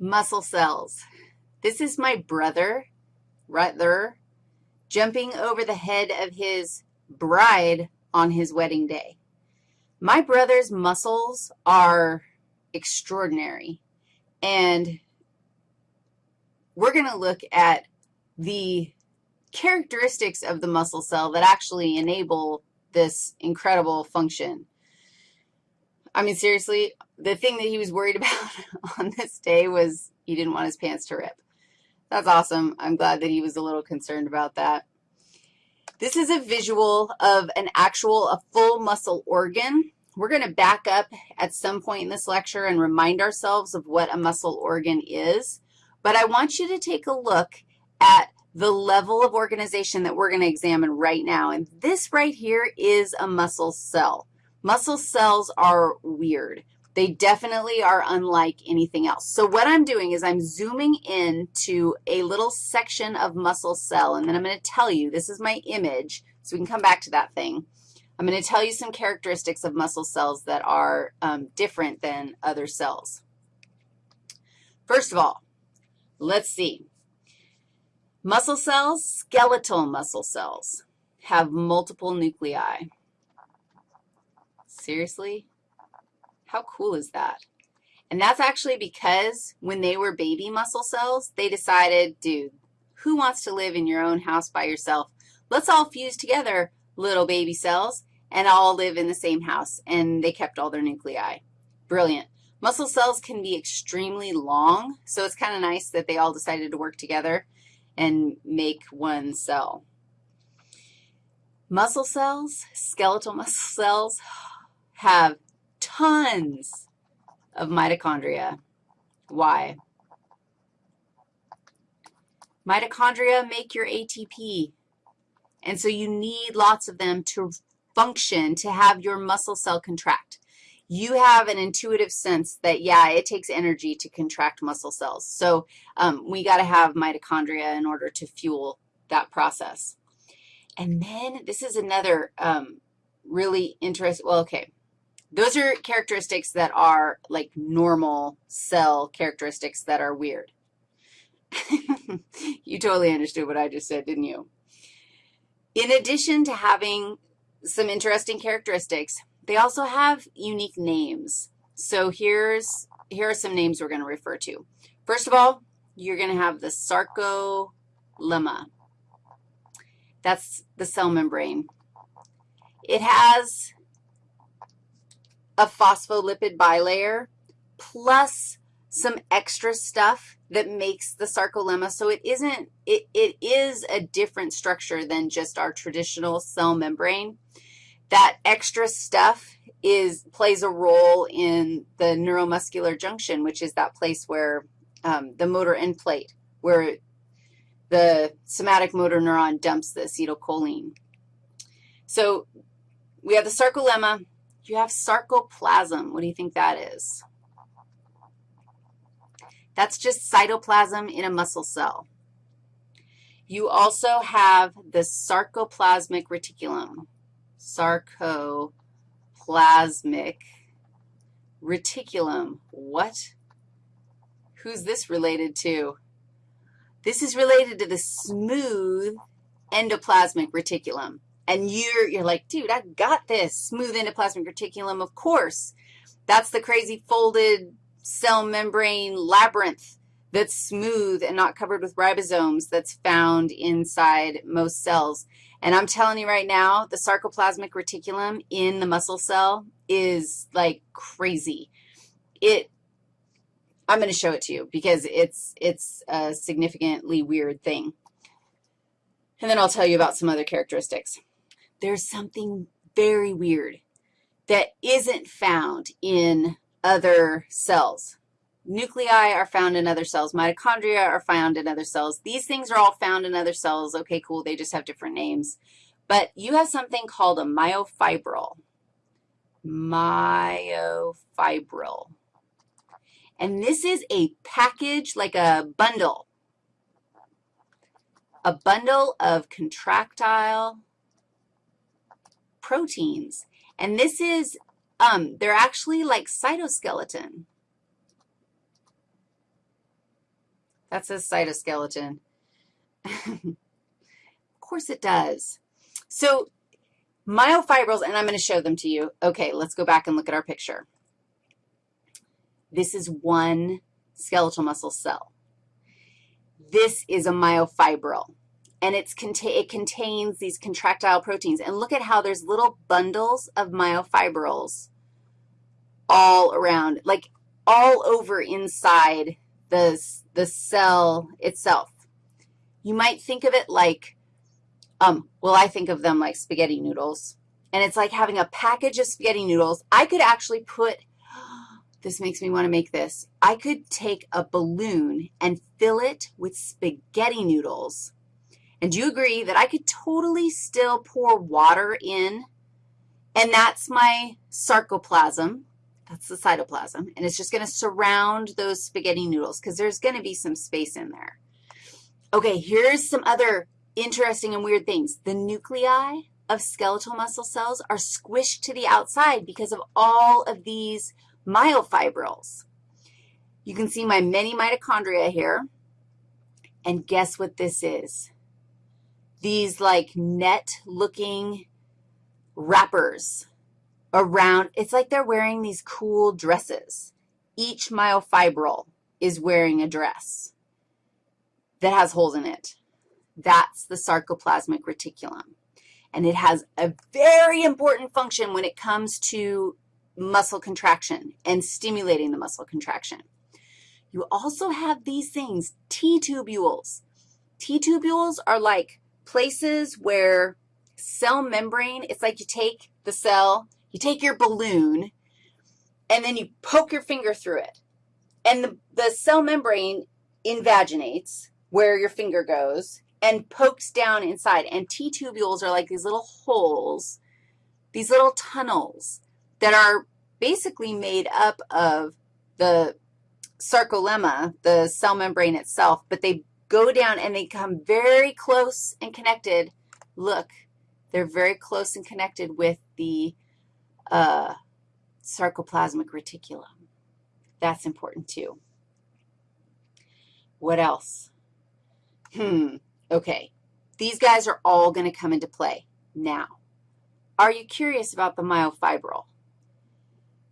muscle cells. This is my brother there jumping over the head of his bride on his wedding day. My brother's muscles are extraordinary, and we're going to look at the characteristics of the muscle cell that actually enable this incredible function. I mean, seriously, the thing that he was worried about on this day was he didn't want his pants to rip. That's awesome. I'm glad that he was a little concerned about that. This is a visual of an actual, a full muscle organ. We're going to back up at some point in this lecture and remind ourselves of what a muscle organ is. But I want you to take a look at the level of organization that we're going to examine right now. And this right here is a muscle cell. Muscle cells are weird. They definitely are unlike anything else. So what I'm doing is I'm zooming in to a little section of muscle cell, and then I'm going to tell you, this is my image, so we can come back to that thing. I'm going to tell you some characteristics of muscle cells that are um, different than other cells. First of all, let's see. Muscle cells, skeletal muscle cells, have multiple nuclei. Seriously? How cool is that? And that's actually because when they were baby muscle cells, they decided, dude, who wants to live in your own house by yourself? Let's all fuse together, little baby cells, and all live in the same house. And they kept all their nuclei. Brilliant. Muscle cells can be extremely long, so it's kind of nice that they all decided to work together and make one cell. Muscle cells, skeletal muscle cells, have tons of mitochondria. Why? Mitochondria make your ATP, and so you need lots of them to function, to have your muscle cell contract. You have an intuitive sense that, yeah, it takes energy to contract muscle cells. So um, we got to have mitochondria in order to fuel that process. And then this is another um, really interesting, well, okay, those are characteristics that are like normal cell characteristics that are weird. you totally understood what I just said, didn't you? In addition to having some interesting characteristics, they also have unique names. So here's, here are some names we're going to refer to. First of all, you're going to have the sarcolemma. That's the cell membrane. It has a phospholipid bilayer plus some extra stuff that makes the sarcolemma. So it isn't, it, it is a different structure than just our traditional cell membrane. That extra stuff is, plays a role in the neuromuscular junction, which is that place where um, the motor end plate, where the somatic motor neuron dumps the acetylcholine. So we have the sarcolemma, you have sarcoplasm. What do you think that is? That's just cytoplasm in a muscle cell. You also have the sarcoplasmic reticulum, sarcoplasmic reticulum. What? Who's this related to? This is related to the smooth endoplasmic reticulum. And you're, you're like, dude, I got this. Smooth endoplasmic reticulum, of course. That's the crazy folded cell membrane labyrinth that's smooth and not covered with ribosomes that's found inside most cells. And I'm telling you right now, the sarcoplasmic reticulum in the muscle cell is like crazy. It, I'm going to show it to you because it's, it's a significantly weird thing. And then I'll tell you about some other characteristics there's something very weird that isn't found in other cells. Nuclei are found in other cells. Mitochondria are found in other cells. These things are all found in other cells. Okay, cool, they just have different names. But you have something called a myofibril. Myofibril. And this is a package, like a bundle, a bundle of contractile proteins. And this is, um, they're actually like cytoskeleton. That's a cytoskeleton. of course it does. So myofibrils, and I'm going to show them to you. Okay, let's go back and look at our picture. This is one skeletal muscle cell. This is a myofibril, and it's it contains these contractile proteins. And look at how there's little bundles of myofibrils all around, like all over inside the, the cell itself. You might think of it like, um, well, I think of them like spaghetti noodles, and it's like having a package of spaghetti noodles. I could actually put, this makes me want to make this, I could take a balloon and fill it with spaghetti noodles, and do you agree that I could totally still pour water in, and that's my sarcoplasm, that's the cytoplasm, and it's just going to surround those spaghetti noodles because there's going to be some space in there. Okay, here's some other interesting and weird things. The nuclei of skeletal muscle cells are squished to the outside because of all of these myofibrils. You can see my many mitochondria here, and guess what this is? These like net-looking wrappers around, it's like they're wearing these cool dresses. Each myofibril is wearing a dress that has holes in it. That's the sarcoplasmic reticulum. And it has a very important function when it comes to muscle contraction and stimulating the muscle contraction. You also have these things, T-tubules. T-tubules are like places where cell membrane, it's like you take the cell you take your balloon, and then you poke your finger through it. And the, the cell membrane invaginates where your finger goes and pokes down inside. And T-tubules are like these little holes, these little tunnels that are basically made up of the sarcolemma, the cell membrane itself, but they go down and they come very close and connected. Look, they're very close and connected with the uh, sarcoplasmic reticulum. That's important too. What else? Hmm, okay. These guys are all going to come into play. Now, are you curious about the myofibril?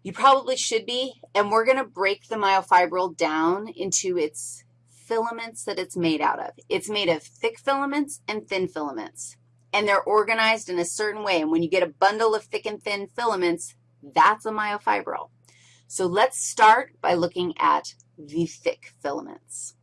You probably should be, and we're going to break the myofibril down into its filaments that it's made out of. It's made of thick filaments and thin filaments and they're organized in a certain way. And when you get a bundle of thick and thin filaments, that's a myofibril. So let's start by looking at the thick filaments.